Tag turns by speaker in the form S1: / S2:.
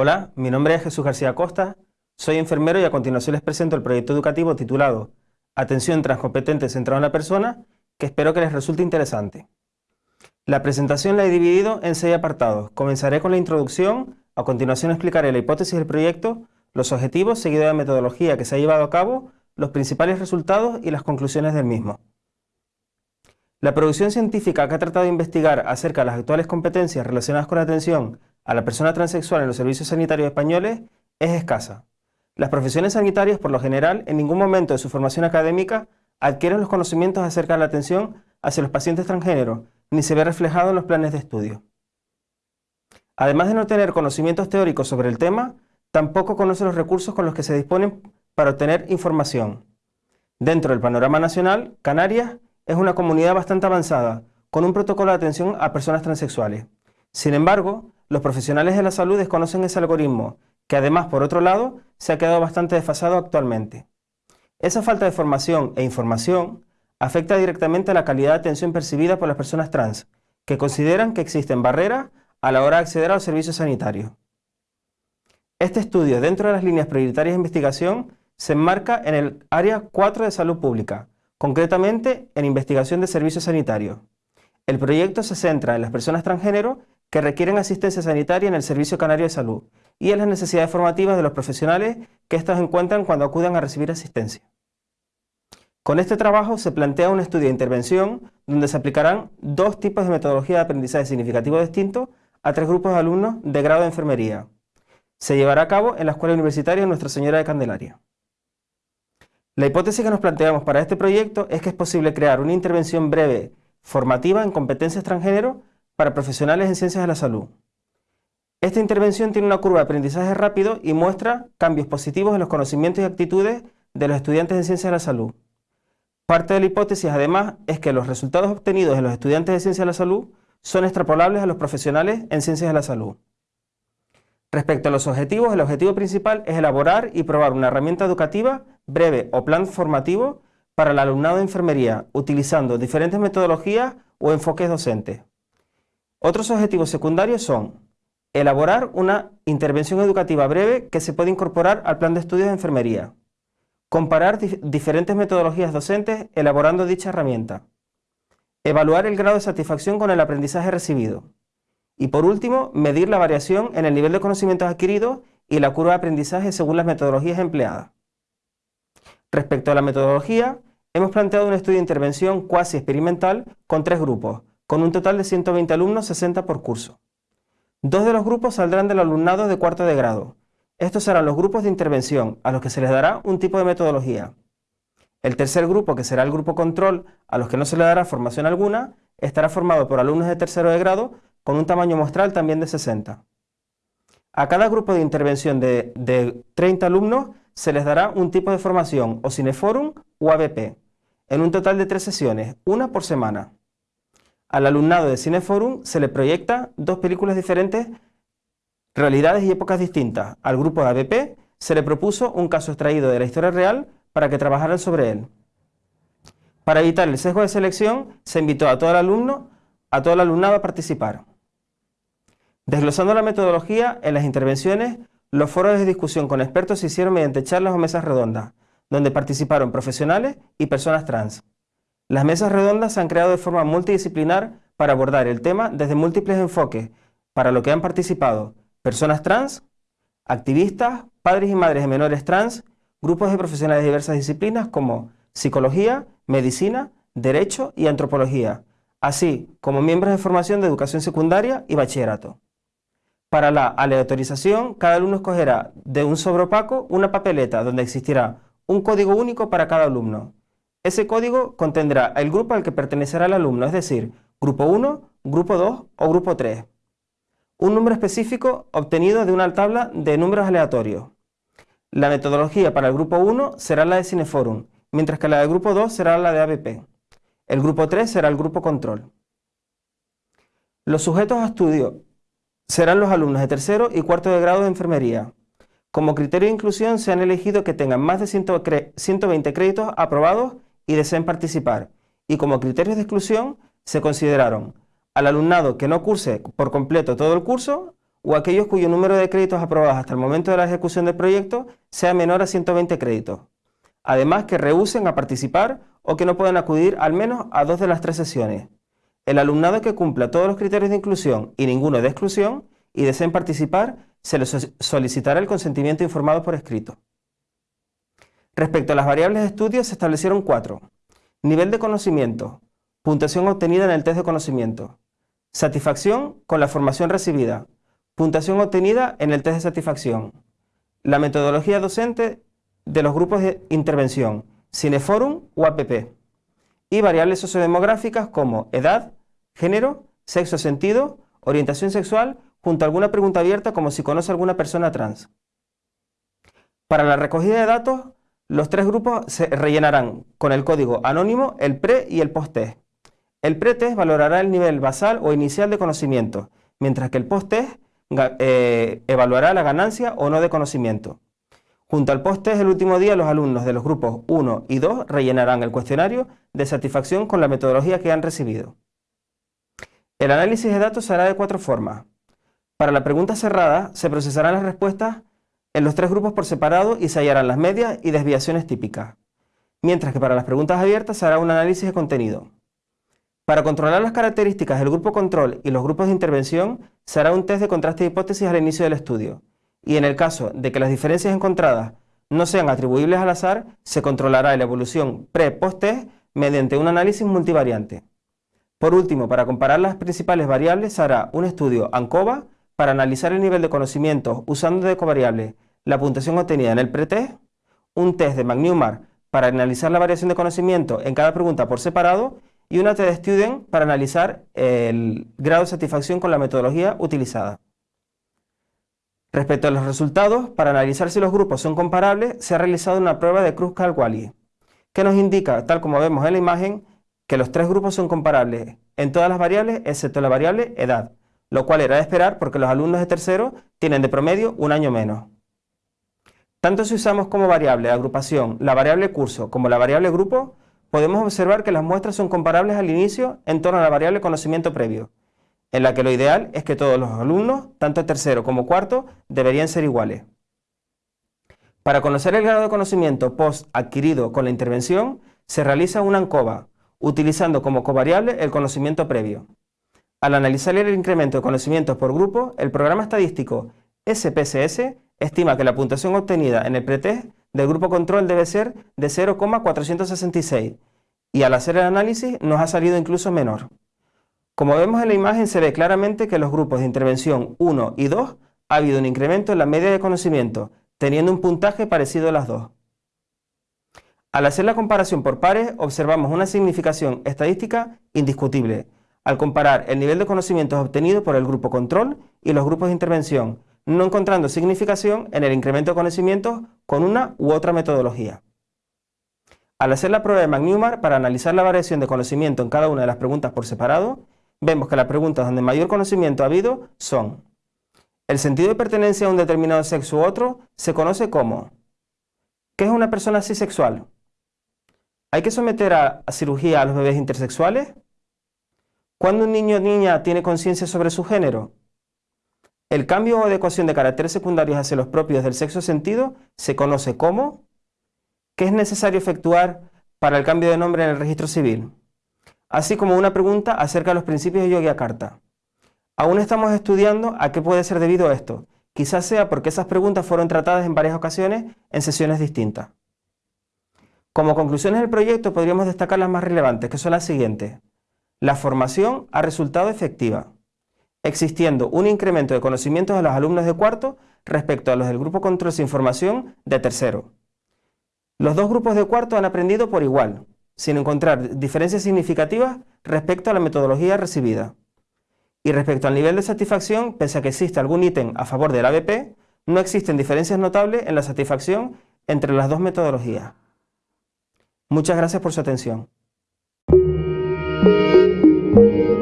S1: Hola, mi nombre es Jesús García Costa, soy enfermero y a continuación les presento el proyecto educativo titulado Atención transcompetente centrada en la persona, que espero que les resulte interesante. La presentación la he dividido en seis apartados. Comenzaré con la introducción, a continuación explicaré la hipótesis del proyecto, los objetivos, seguido de la metodología que se ha llevado a cabo, los principales resultados y las conclusiones del mismo. La producción científica que ha tratado de investigar acerca de las actuales competencias relacionadas con la atención a la persona transexual en los servicios sanitarios españoles es escasa. Las profesiones sanitarias, por lo general, en ningún momento de su formación académica adquieren los conocimientos acerca de la atención hacia los pacientes transgénero, ni se ve reflejado en los planes de estudio. Además de no tener conocimientos teóricos sobre el tema, tampoco conoce los recursos con los que se disponen para obtener información. Dentro del panorama nacional, Canarias es una comunidad bastante avanzada, con un protocolo de atención a personas transexuales. Sin embargo, los profesionales de la salud desconocen ese algoritmo, que además, por otro lado, se ha quedado bastante desfasado actualmente. Esa falta de formación e información afecta directamente a la calidad de atención percibida por las personas trans, que consideran que existen barreras a la hora de acceder a los servicios sanitarios. Este estudio, dentro de las líneas prioritarias de investigación, se enmarca en el área 4 de salud pública, concretamente en investigación de servicios sanitarios. El proyecto se centra en las personas transgénero que requieren asistencia sanitaria en el Servicio Canario de Salud y en las necesidades formativas de los profesionales que éstas encuentran cuando acudan a recibir asistencia. Con este trabajo se plantea un estudio de intervención donde se aplicarán dos tipos de metodología de aprendizaje significativo distintos a tres grupos de alumnos de grado de enfermería. Se llevará a cabo en la Escuela Universitaria Nuestra Señora de Candelaria. La hipótesis que nos planteamos para este proyecto es que es posible crear una intervención breve formativa en competencias transgénero para profesionales en ciencias de la salud. Esta intervención tiene una curva de aprendizaje rápido y muestra cambios positivos en los conocimientos y actitudes de los estudiantes en ciencias de la salud. Parte de la hipótesis, además, es que los resultados obtenidos en los estudiantes de ciencias de la salud son extrapolables a los profesionales en ciencias de la salud. Respecto a los objetivos, el objetivo principal es elaborar y probar una herramienta educativa breve o plan formativo para el alumnado de enfermería, utilizando diferentes metodologías o enfoques docentes. Otros objetivos secundarios son elaborar una intervención educativa breve que se puede incorporar al plan de estudios de enfermería, comparar diferentes metodologías docentes elaborando dicha herramienta, evaluar el grado de satisfacción con el aprendizaje recibido, y por último, medir la variación en el nivel de conocimientos adquiridos y la curva de aprendizaje según las metodologías empleadas. Respecto a la metodología, hemos planteado un estudio de intervención cuasi experimental con tres grupos, con un total de 120 alumnos, 60 por curso. Dos de los grupos saldrán del alumnado de cuarto de grado. Estos serán los grupos de intervención, a los que se les dará un tipo de metodología. El tercer grupo, que será el grupo control, a los que no se le dará formación alguna, estará formado por alumnos de tercero de grado con un tamaño muestral también de 60. A cada grupo de intervención de, 30 alumnos se les dará un tipo de formación o Cineforum o ABP, en un total de tres sesiones, una por semana. Al alumnado de Cineforum se le proyecta dos películas diferentes, realidades y épocas distintas. Al grupo de ABP se le propuso un caso extraído de la historia real para que trabajaran sobre él. Para evitar el sesgo de selección, se invitó a todo el alumno, a todo el alumnado a participar. Desglosando la metodología, en las intervenciones, los foros de discusión con expertos se hicieron mediante charlas o mesas redondas, donde participaron profesionales y personas trans. Las mesas redondas se han creado de forma multidisciplinar para abordar el tema desde múltiples enfoques, para lo que han participado personas trans, activistas, padres y madres de menores trans, grupos de profesionales de diversas disciplinas como psicología, medicina, derecho y antropología, así como miembros de formación de educación secundaria y bachillerato. Para la aleatorización, cada alumno escogerá de un sobre opaco una papeleta donde existirá un código único para cada alumno. Ese código contendrá el grupo al que pertenecerá el alumno, es decir, grupo 1, grupo 2 o grupo 3. Un número específico obtenido de una tabla de números aleatorios. La metodología para el grupo 1 será la de Cineforum, mientras que la del grupo 2 será la de ABP. El grupo 3 será el grupo control. Los sujetos a estudio serán los alumnos de tercero y cuarto de grado de enfermería. Como criterio de inclusión se han elegido que tengan más de 120 créditos aprobados y deseen participar. Y como criterios de exclusión se consideraron al alumnado que no curse por completo todo el curso o aquellos cuyo número de créditos aprobados hasta el momento de la ejecución del proyecto sea menor a 120 créditos. Además, que rehúsen a participar o que no puedan acudir al menos a dos de las tres sesiones. El alumnado que cumpla todos los criterios de inclusión y ninguno de exclusión y deseen participar, se les solicitará el consentimiento informado por escrito. Respecto a las variables de estudio, se establecieron cuatro. Nivel de conocimiento, puntuación obtenida en el test de conocimiento, satisfacción con la formación recibida, puntuación obtenida en el test de satisfacción, la metodología docente de los grupos de intervención, Cineforum o APP, y variables sociodemográficas como edad, género, sexo sentido, orientación sexual, junto a alguna pregunta abierta como si conoce a alguna persona trans. Para la recogida de datos, los tres grupos se rellenarán con el código anónimo el pre y el post-test. El pre-test valorará el nivel basal o inicial de conocimiento, mientras que el post-test eh, evaluará la ganancia o no de conocimiento. Junto al post-test el último día, los alumnos de los grupos 1 y 2 rellenarán el cuestionario de satisfacción con la metodología que han recibido. El análisis de datos se hará de cuatro formas. Para la pregunta cerrada, se procesarán las respuestas en los tres grupos por separado y se hallarán las medias y desviaciones típicas, mientras que para las preguntas abiertas se hará un análisis de contenido. Para controlar las características del grupo control y los grupos de intervención, se hará un test de contraste de hipótesis al inicio del estudio, y en el caso de que las diferencias encontradas no sean atribuibles al azar, se controlará la evolución pre-post-test mediante un análisis multivariante. Por último, para comparar las principales variables, se hará un estudio ANCOVA para analizar el nivel de conocimiento usando de covariable la puntuación obtenida en el pretest, un test de McNewmark para analizar la variación de conocimiento en cada pregunta por separado y una test student para analizar el grado de satisfacción con la metodología utilizada. Respecto a los resultados, para analizar si los grupos son comparables, se ha realizado una prueba de Kruskal-Wallis, que nos indica, tal como vemos en la imagen, que los tres grupos son comparables en todas las variables excepto la variable edad, lo cual era de esperar porque los alumnos de tercero tienen de promedio un año menos. Tanto si usamos como variable de agrupación la variable curso como la variable grupo, podemos observar que las muestras son comparables al inicio en torno a la variable conocimiento previo, en la que lo ideal es que todos los alumnos, tanto tercero como cuarto, deberían ser iguales. Para conocer el grado de conocimiento post adquirido con la intervención, se realiza una ANCOVA, utilizando como covariable el conocimiento previo. Al analizar el incremento de conocimientos por grupo, el programa estadístico SPSS estima que la puntuación obtenida en el pretest del grupo control debe ser de 0,466 y al hacer el análisis nos ha salido incluso menor. Como vemos en la imagen se ve claramente que los grupos de intervención 1 y 2 ha habido un incremento en la media de conocimiento, teniendo un puntaje parecido a las dos. Al hacer la comparación por pares observamos una significación estadística indiscutible, al comparar el nivel de conocimientos obtenido por el grupo control y los grupos de intervención, no encontrando significación en el incremento de conocimientos con una u otra metodología. Al hacer la prueba de McNewmark para analizar la variación de conocimiento en cada una de las preguntas por separado, vemos que las preguntas donde mayor conocimiento ha habido son el sentido de pertenencia a un determinado sexo u otro se conoce como ¿Qué es una persona asexual? ¿Hay que someter a cirugía a los bebés intersexuales? ¿Cuándo un niño o niña tiene conciencia sobre su género? El cambio o adecuación de caracteres secundarios hacia los propios del sexo sentido se conoce como ¿qué es necesario efectuar para el cambio de nombre en el registro civil? Así como una pregunta acerca de los principios de Yogyakarta. Aún estamos estudiando a qué puede ser debido esto. Quizás sea porque esas preguntas fueron tratadas en varias ocasiones en sesiones distintas. Como conclusiones del proyecto podríamos destacar las más relevantes, que son las siguientes. La formación ha resultado efectiva existiendo un incremento de conocimientos de los alumnos de cuarto respecto a los del grupo control de información de tercero. Los dos grupos de cuarto han aprendido por igual, sin encontrar diferencias significativas respecto a la metodología recibida. Y respecto al nivel de satisfacción, pese a que existe algún ítem a favor del ABP, no existen diferencias notables en la satisfacción entre las dos metodologías. Muchas gracias por su atención. Thank you.